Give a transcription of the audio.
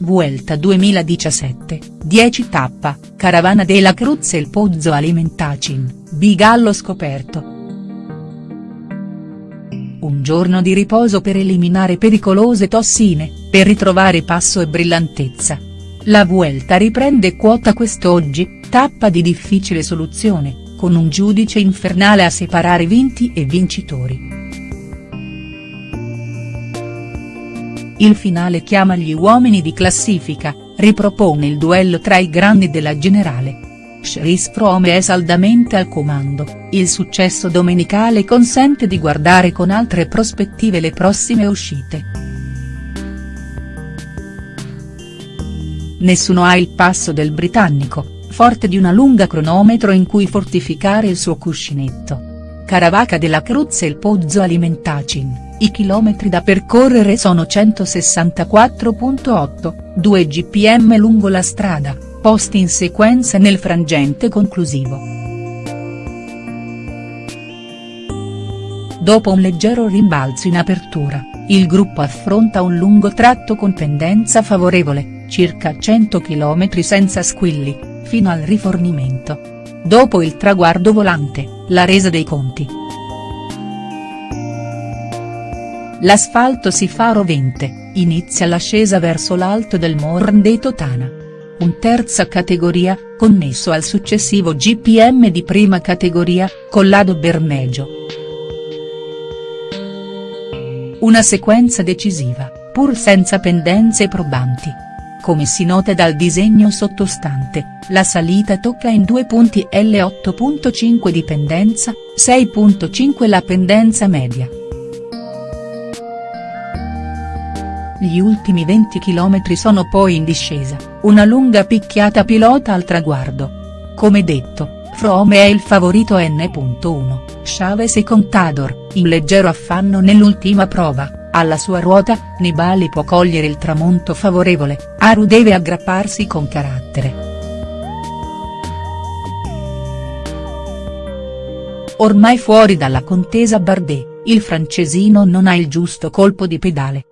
Vuelta 2017, 10 tappa, Caravana della Cruz e il Pozzo Alimentacin, Bigallo scoperto. Un giorno di riposo per eliminare pericolose tossine, per ritrovare passo e brillantezza. La Vuelta riprende quota quest'oggi, tappa di difficile soluzione, con un giudice infernale a separare vinti e vincitori. Il finale chiama gli uomini di classifica, ripropone il duello tra i grandi della generale. Chris Froome è saldamente al comando, il successo domenicale consente di guardare con altre prospettive le prossime uscite. Nessuno ha il passo del britannico, forte di una lunga cronometro in cui fortificare il suo cuscinetto. Caravaca della Cruz e il Pozzo Alimentacin. I chilometri da percorrere sono 164.8, 2 gpm lungo la strada, posti in sequenza nel frangente conclusivo. Dopo un leggero rimbalzo in apertura, il gruppo affronta un lungo tratto con pendenza favorevole, circa 100 km senza squilli, fino al rifornimento. Dopo il traguardo volante, la resa dei conti. L'asfalto si fa rovente, inizia l'ascesa verso l'alto del Morn dei Totana. Un terza categoria, connesso al successivo GPM di prima categoria, Collado Bermejo. Una sequenza decisiva, pur senza pendenze probanti. Come si nota dal disegno sottostante, la salita tocca in due punti L8.5 di pendenza, 6.5 la pendenza media. Gli ultimi 20 km sono poi in discesa, una lunga picchiata pilota al traguardo. Come detto, Froome è il favorito N.1, Chavez e Contador, in leggero affanno nell'ultima prova, alla sua ruota, Nibali può cogliere il tramonto favorevole, Aru deve aggrapparsi con carattere. Ormai fuori dalla contesa Bardet, il francesino non ha il giusto colpo di pedale,